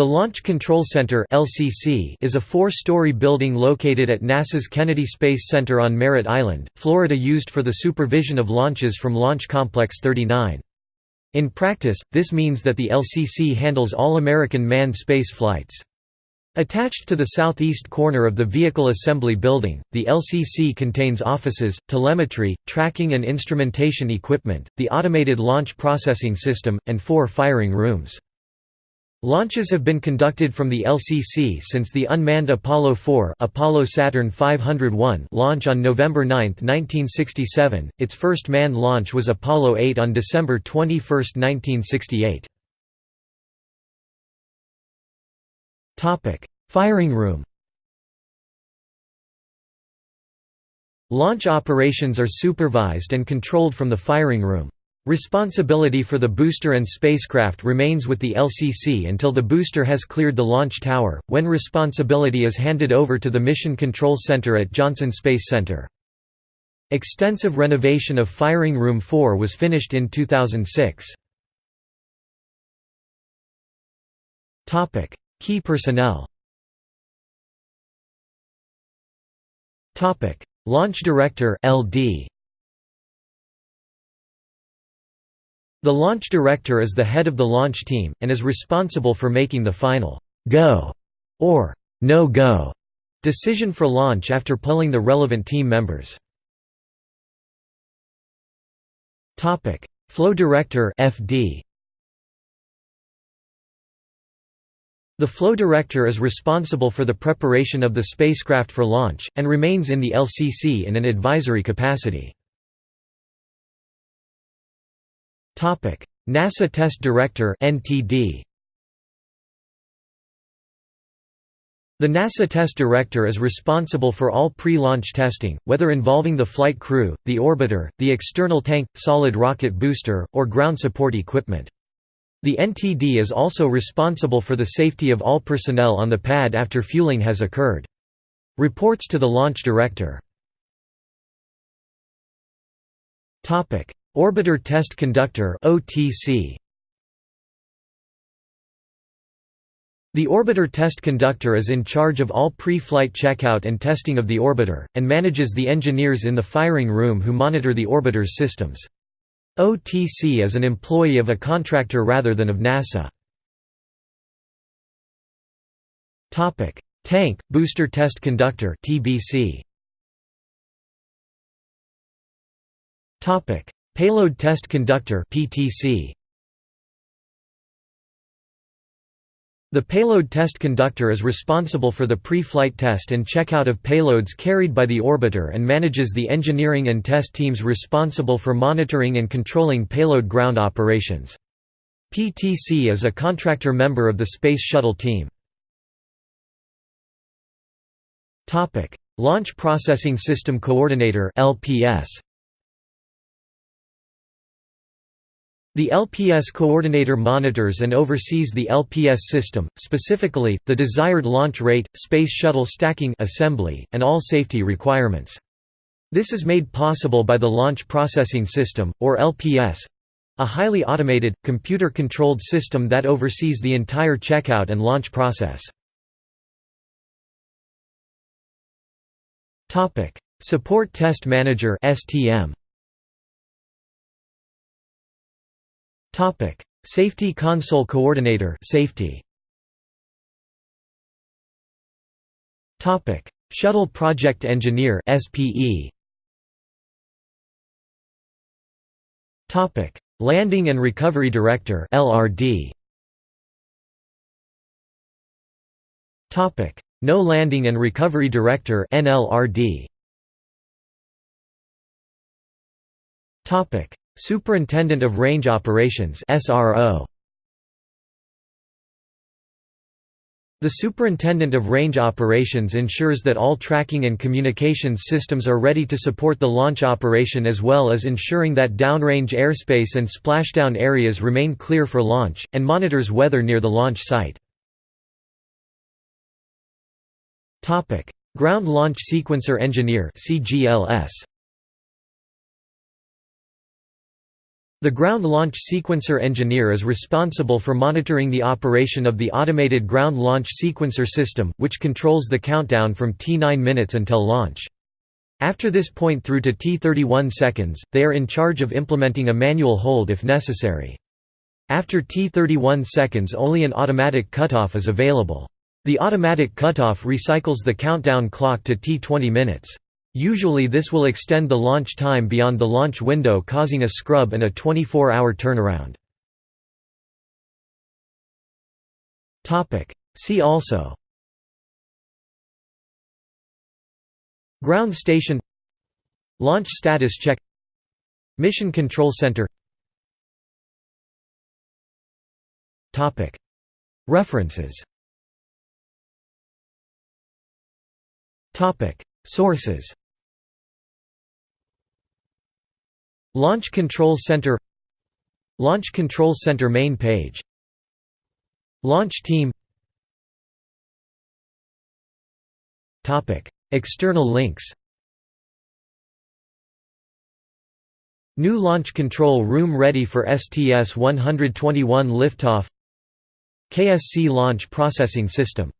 The Launch Control Center (LCC) is a four-story building located at NASA's Kennedy Space Center on Merritt Island, Florida used for the supervision of launches from Launch Complex 39. In practice, this means that the LCC handles all American manned space flights. Attached to the southeast corner of the Vehicle Assembly Building, the LCC contains offices, telemetry, tracking and instrumentation equipment, the Automated Launch Processing System, and four firing rooms. Launches have been conducted from the LCC since the unmanned Apollo 4 Apollo Saturn 501 launch on November 9, 1967. Its first manned launch was Apollo 8 on December 21, 1968. Topic: Firing room. Launch operations are supervised and controlled from the firing room. Responsibility for the booster and spacecraft remains with the LCC until the booster has cleared the launch tower, when responsibility is handed over to the Mission Control Center at Johnson Space Center. Extensive renovation of Firing Room 4 was finished in 2006. Key personnel Launch Director LD The launch director is the head of the launch team, and is responsible for making the final «go» or «no-go» decision for launch after polling the relevant team members. Flow Director FD. The flow director is responsible for the preparation of the spacecraft for launch, and remains in the LCC in an advisory capacity. NASA Test Director NTD The NASA Test Director is responsible for all pre-launch testing, whether involving the flight crew, the orbiter, the external tank, solid rocket booster, or ground support equipment. The NTD is also responsible for the safety of all personnel on the pad after fueling has occurred. Reports to the Launch Director Orbiter Test Conductor The Orbiter Test Conductor is in charge of all pre-flight checkout and testing of the orbiter, and manages the engineers in the firing room who monitor the orbiter's systems. OTC is an employee of a contractor rather than of NASA. Tank, Booster Test Conductor TBC. Payload Test Conductor. The payload test conductor is responsible for the pre-flight test and checkout of payloads carried by the orbiter and manages the engineering and test teams responsible for monitoring and controlling payload ground operations. PTC is a contractor member of the Space Shuttle team. Launch Processing System Coordinator LPS. The LPS coordinator monitors and oversees the LPS system, specifically, the desired launch rate, Space Shuttle stacking assembly, and all safety requirements. This is made possible by the Launch Processing System, or LPS—a highly automated, computer-controlled system that oversees the entire checkout and launch process. Support Test Manager STM Topic: Safety Console Coordinator Safety. Topic: Shuttle Project Engineer SPE. Topic: Landing and Recovery Director LRD. Topic: No Landing and Recovery Director NLRD. Topic: Superintendent of Range Operations The Superintendent of Range Operations ensures that all tracking and communications systems are ready to support the launch operation as well as ensuring that downrange airspace and splashdown areas remain clear for launch, and monitors weather near the launch site. Ground Launch Sequencer Engineer CGLS The ground launch sequencer engineer is responsible for monitoring the operation of the automated ground launch sequencer system, which controls the countdown from T9 minutes until launch. After this point through to T31 seconds, they are in charge of implementing a manual hold if necessary. After T31 seconds only an automatic cutoff is available. The automatic cutoff recycles the countdown clock to T20 minutes. Usually this will extend the launch time beyond the launch window causing a scrub and a 24-hour turnaround. See also Ground station Launch status check Mission Control Center References Sources Launch Control Center Launch Control Center main page Launch Team External links New launch control room ready for STS-121 liftoff KSC Launch Processing System